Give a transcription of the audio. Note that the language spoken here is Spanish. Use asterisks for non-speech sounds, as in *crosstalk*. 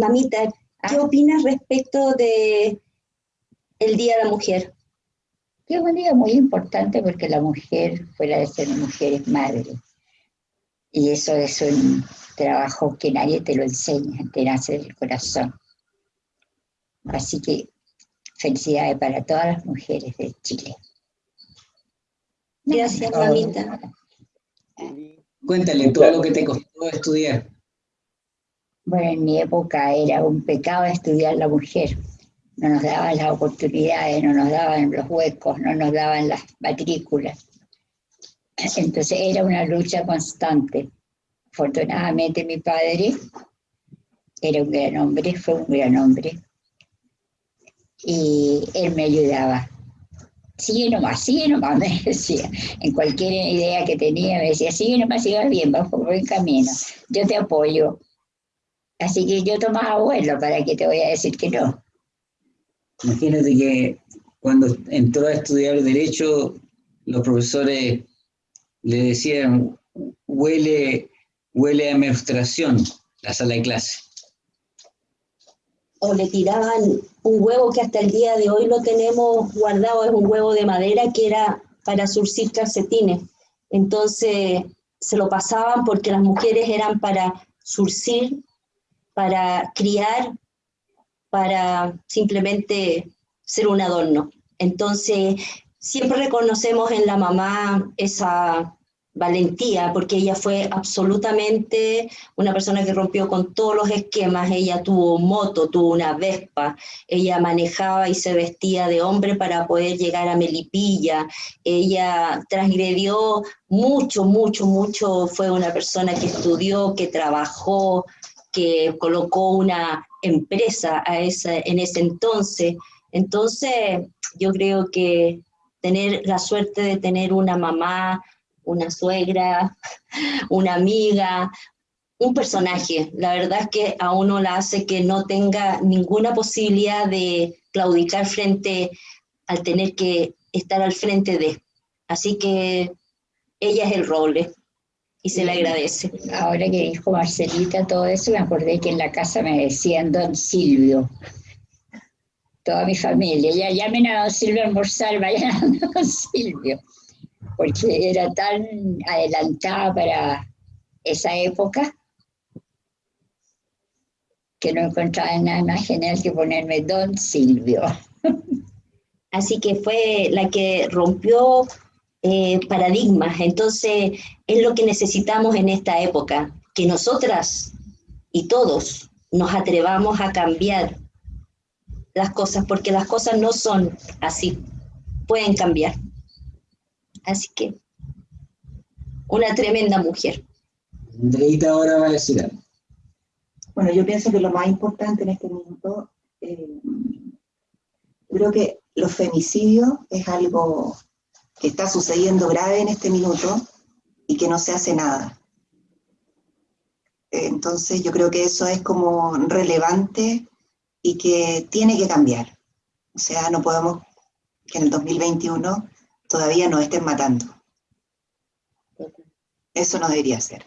mamita, ¿qué Ah. opinas respecto de el Día de la Mujer? Que es un día muy importante porque la mujer, fuera de ser mujer, es madre. Y eso es un trabajo que nadie te lo enseña, te nace del corazón. Así que felicidades para todas las mujeres de Chile. Gracias, mamita. Cuéntale todo lo que te costó estudiar. Bueno, en mi época era un pecado estudiar la mujer. No nos daban las oportunidades, no nos daban los huecos, no nos daban las matrículas. Entonces era una lucha constante. Afortunadamente mi padre era un gran hombre, fue un gran hombre. Y él me ayudaba. Sigue nomás, sigue nomás, *laughs* me decía. En cualquier idea que tenía me decía, sigue nomás, sigue bien, vas por buen camino. Yo te apoyo. Así que yo tomaba vuelo, ¿para qué te voy a decir que no? Imagínate que cuando entró a estudiar Derecho, los profesores le decían, huele, huele a menstruación la sala de clase. O le tiraban un huevo que hasta el día de hoy lo tenemos guardado, es un huevo de madera que era para surcir calcetines. Entonces se lo pasaban porque las mujeres eran para surcir, para criar, para simplemente ser un adorno. Entonces, siempre reconocemos en la mamá esa valentía, porque ella fue absolutamente una persona que rompió con todos los esquemas, ella tuvo moto, tuvo una vespa, ella manejaba y se vestía de hombre para poder llegar a Melipilla, ella transgredió mucho, mucho, mucho, fue una persona que estudió, que trabajó, que colocó una empresa a esa, en ese entonces. Entonces, yo creo que tener la suerte de tener una mamá, una suegra, *laughs* una amiga, un personaje, la verdad es que a uno la hace que no tenga ninguna posibilidad de claudicar frente al tener que estar al frente de. Así que ella es el roble y se le agradece. Ahora que dijo Marcelita todo eso, me acordé que en la casa me decían Don Silvio. Toda mi familia, ya llamen a Don Silvio a almorzar, vayan a *laughs* Don Silvio. Porque era tan adelantada para esa época que no encontraba nada más genial que ponerme Don Silvio. *laughs* Así que fue la que rompió eh, paradigmas. Entonces, es lo que necesitamos en esta época, que nosotras y todos nos atrevamos a cambiar las cosas, porque las cosas no son así, pueden cambiar. Así que, una tremenda mujer. Andreita ahora va a decir algo. Bueno, yo pienso que lo más importante en este minuto, eh, creo que los femicidios es algo que está sucediendo grave en este minuto y que no se hace nada. Entonces yo creo que eso es como relevante y que tiene que cambiar. O sea, no podemos que en el 2021 todavía nos estén matando. Eso no debería ser.